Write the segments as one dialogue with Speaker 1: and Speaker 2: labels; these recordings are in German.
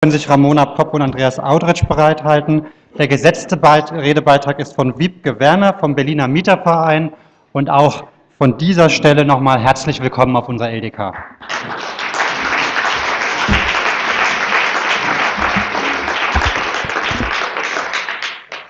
Speaker 1: können sich Ramona Popp und Andreas Audretsch bereithalten. Der gesetzte Beit Redebeitrag ist von Wiebke Werner vom Berliner Mieterverein und auch von dieser Stelle nochmal herzlich willkommen auf unserer LDK.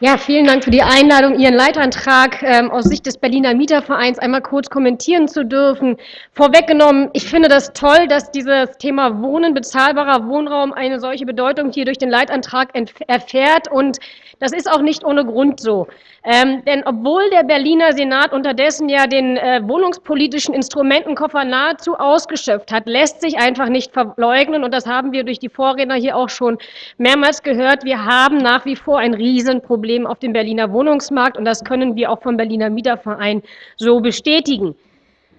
Speaker 2: Ja, vielen Dank für die Einladung, Ihren Leitantrag ähm, aus Sicht des Berliner Mietervereins einmal kurz kommentieren zu dürfen. Vorweggenommen, ich finde das toll, dass dieses Thema Wohnen, bezahlbarer Wohnraum eine solche Bedeutung hier durch den Leitantrag erfährt und das ist auch nicht ohne Grund so. Ähm, denn obwohl der Berliner Senat unterdessen ja den äh, wohnungspolitischen Instrumentenkoffer nahezu ausgeschöpft hat, lässt sich einfach nicht verleugnen und das haben wir durch die Vorredner hier auch schon mehrmals gehört. Wir haben nach wie vor ein Riesenproblem auf dem Berliner Wohnungsmarkt und das können wir auch vom Berliner Mieterverein so bestätigen.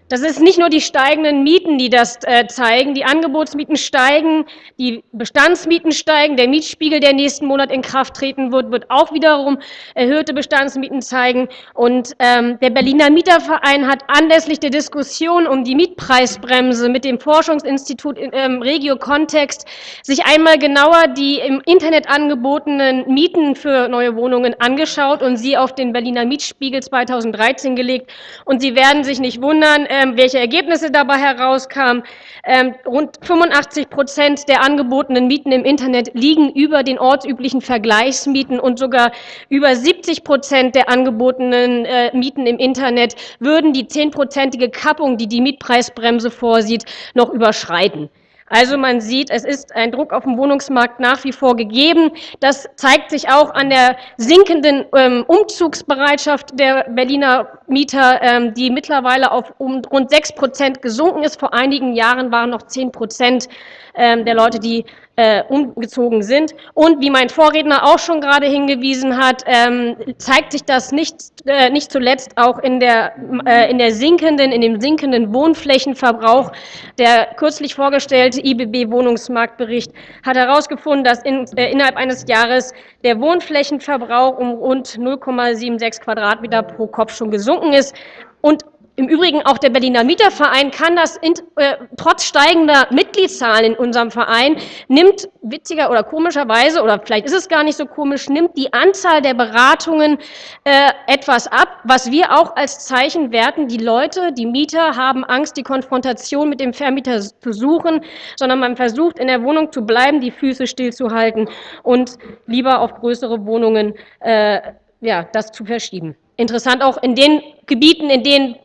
Speaker 2: Das ist nicht nur die steigenden Mieten, die das äh, zeigen. Die Angebotsmieten steigen, die Bestandsmieten steigen. Der Mietspiegel, der nächsten Monat in Kraft treten wird, wird auch wiederum erhöhte Bestandsmieten zeigen. Und ähm, der Berliner Mieterverein hat anlässlich der Diskussion um die Mietpreisbremse mit dem Forschungsinstitut ähm, Regio Kontext sich einmal genauer die im Internet angebotenen Mieten für neue Wohnungen angeschaut und sie auf den Berliner Mietspiegel 2013 gelegt. Und Sie werden sich nicht wundern, äh, welche Ergebnisse dabei herauskamen. Ähm, rund 85 Prozent der angebotenen Mieten im Internet liegen über den ortsüblichen Vergleichsmieten und sogar über 70 Prozent der angebotenen äh, Mieten im Internet würden die zehnprozentige Kappung, die die Mietpreisbremse vorsieht, noch überschreiten. Also man sieht, es ist ein Druck auf dem Wohnungsmarkt nach wie vor gegeben. Das zeigt sich auch an der sinkenden ähm, Umzugsbereitschaft der Berliner Mieter, ähm, die mittlerweile auf um rund sechs Prozent gesunken ist. Vor einigen Jahren waren noch zehn Prozent ähm, der Leute, die äh, umgezogen sind. Und wie mein Vorredner auch schon gerade hingewiesen hat, ähm, zeigt sich das nicht, äh, nicht zuletzt auch in der, äh, in der sinkenden, in dem sinkenden Wohnflächenverbrauch. Der kürzlich vorgestellte IBB-Wohnungsmarktbericht hat herausgefunden, dass in, äh, innerhalb eines Jahres der Wohnflächenverbrauch um rund 0,76 Quadratmeter pro Kopf schon gesunken ist. Und im Übrigen auch der Berliner Mieterverein kann das in, äh, trotz steigender Mitgliedszahlen in unserem Verein nimmt witziger oder komischerweise oder vielleicht ist es gar nicht so komisch nimmt die Anzahl der Beratungen äh, etwas ab, was wir auch als Zeichen werten. Die Leute, die Mieter haben Angst, die Konfrontation mit dem Vermieter zu suchen, sondern man versucht in der Wohnung zu bleiben, die Füße stillzuhalten und lieber auf größere Wohnungen äh, ja das zu verschieben. Interessant auch in den Gebieten, in denen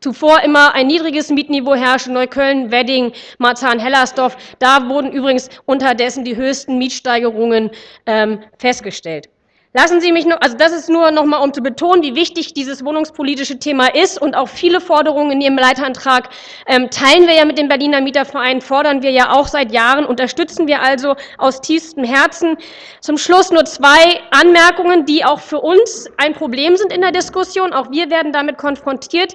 Speaker 2: zuvor immer ein niedriges Mietniveau herrschte, Neukölln, Wedding, Marzahn-Hellersdorf. Da wurden übrigens unterdessen die höchsten Mietsteigerungen ähm, festgestellt. Lassen Sie mich noch, also das ist nur noch mal, um zu betonen, wie wichtig dieses wohnungspolitische Thema ist und auch viele Forderungen in Ihrem Leitantrag ähm, teilen wir ja mit dem Berliner Mieterverein, fordern wir ja auch seit Jahren, unterstützen wir also aus tiefstem Herzen. Zum Schluss nur zwei Anmerkungen, die auch für uns ein Problem sind in der Diskussion. Auch wir werden damit konfrontiert.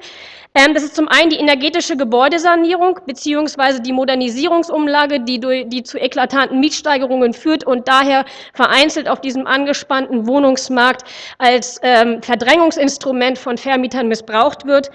Speaker 2: Ähm, das ist zum einen die energetische Gebäudesanierung bzw. die Modernisierungsumlage, die, durch, die zu eklatanten Mietsteigerungen führt und daher vereinzelt auf diesem angespannten Wohnungsmarkt als ähm, Verdrängungsinstrument von Vermietern missbraucht wird.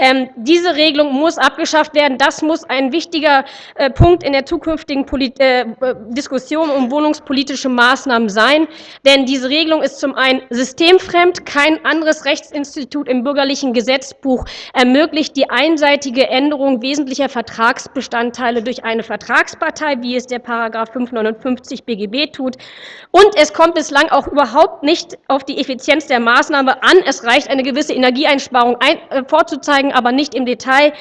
Speaker 2: Ähm, diese Regelung muss abgeschafft werden. Das muss ein wichtiger äh, Punkt in der zukünftigen Polit äh, Diskussion um wohnungspolitische Maßnahmen sein. Denn diese Regelung ist zum einen systemfremd. Kein anderes Rechtsinstitut im bürgerlichen Gesetzbuch ermöglicht die einseitige Änderung wesentlicher Vertragsbestandteile durch eine Vertragspartei, wie es der Paragraph 559 BGB tut. Und es kommt bislang auch überhaupt nicht auf die Effizienz der Maßnahme an. Es reicht, eine gewisse Energieeinsparung ein, äh, vorzuzeigen aber nicht im Detail.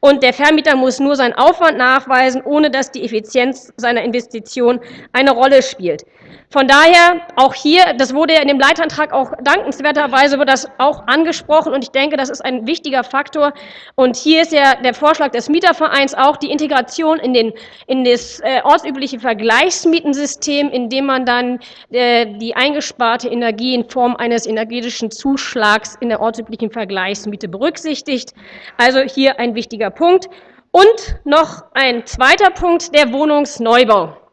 Speaker 2: Und der Vermieter muss nur seinen Aufwand nachweisen, ohne dass die Effizienz seiner Investition eine Rolle spielt. Von daher auch hier, das wurde ja in dem Leitantrag auch dankenswerterweise wird das auch angesprochen und ich denke, das ist ein wichtiger Faktor. Und hier ist ja der Vorschlag des Mietervereins auch die Integration in, den, in das äh, ortsübliche Vergleichsmietensystem, in dem man dann äh, die eingesparte Energie in Form eines energetischen Zuschlags in der ortsüblichen Vergleichsmiete berücksichtigt. Also hier ein wichtiger Punkt. Und noch ein zweiter Punkt, der Wohnungsneubau.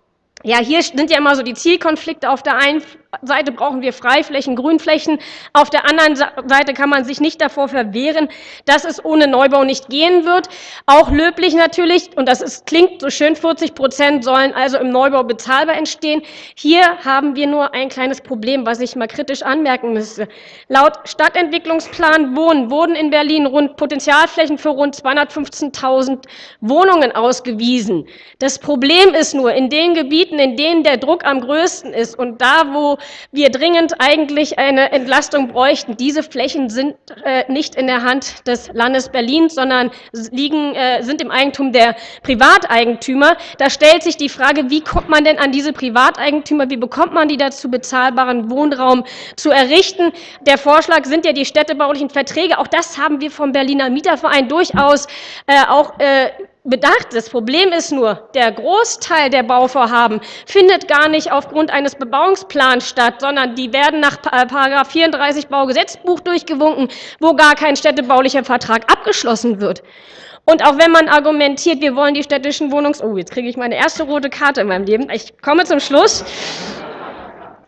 Speaker 2: Ja, hier sind ja immer so die Zielkonflikte auf der einen Seite brauchen wir Freiflächen, Grünflächen. Auf der anderen Seite kann man sich nicht davor verwehren, dass es ohne Neubau nicht gehen wird. Auch löblich natürlich, und das ist, klingt so schön, 40 Prozent sollen also im Neubau bezahlbar entstehen. Hier haben wir nur ein kleines Problem, was ich mal kritisch anmerken müsste. Laut Stadtentwicklungsplan Wohnen wurden in Berlin rund Potenzialflächen für rund 215.000 Wohnungen ausgewiesen. Das Problem ist nur, in den Gebieten, in denen der Druck am größten ist und da, wo wir dringend eigentlich eine Entlastung bräuchten, diese Flächen sind äh, nicht in der Hand des Landes Berlin, sondern liegen, äh, sind im Eigentum der Privateigentümer. Da stellt sich die Frage, wie kommt man denn an diese Privateigentümer, wie bekommt man die dazu, bezahlbaren Wohnraum zu errichten? Der Vorschlag sind ja die städtebaulichen Verträge. Auch das haben wir vom Berliner Mieterverein durchaus äh, auch äh, bedacht. Das Problem ist nur, der Großteil der Bauvorhaben findet gar nicht aufgrund eines Bebauungsplans statt, sondern die werden nach § 34 Baugesetzbuch durchgewunken, wo gar kein städtebaulicher Vertrag abgeschlossen wird. Und auch wenn man argumentiert, wir wollen die städtischen Wohnungs... Oh, jetzt kriege ich meine erste rote Karte in meinem Leben. Ich komme zum Schluss.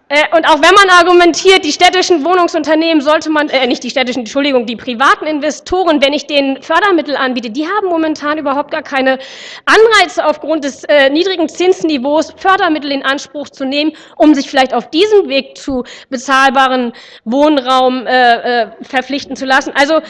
Speaker 2: Äh, und auch wenn man argumentiert, die städtischen Wohnungsunternehmen sollte man, äh, nicht die städtischen, Entschuldigung, die privaten Investoren, wenn ich denen Fördermittel anbiete, die haben momentan überhaupt gar keine Anreize aufgrund des äh, niedrigen Zinsniveaus, Fördermittel in Anspruch zu nehmen, um sich vielleicht auf diesem Weg zu bezahlbaren Wohnraum äh, äh verpflichten zu lassen. Also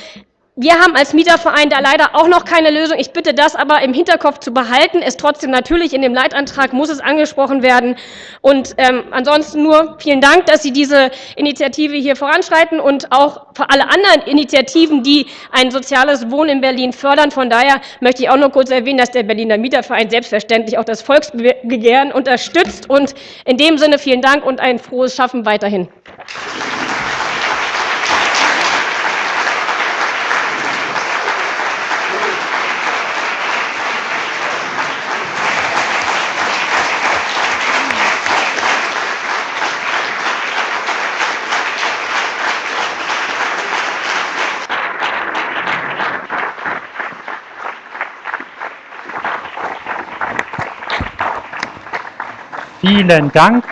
Speaker 2: wir haben als Mieterverein da leider auch noch keine Lösung. Ich bitte das aber im Hinterkopf zu behalten. Es trotzdem natürlich in dem Leitantrag muss es angesprochen werden. Und ähm, ansonsten nur vielen Dank, dass Sie diese Initiative hier voranschreiten und auch für alle anderen Initiativen, die ein soziales Wohnen in Berlin fördern. Von daher möchte ich auch noch kurz erwähnen, dass der Berliner Mieterverein selbstverständlich auch das Volksbegehren unterstützt. Und in dem Sinne vielen Dank und ein frohes Schaffen weiterhin.
Speaker 1: Vielen Dank.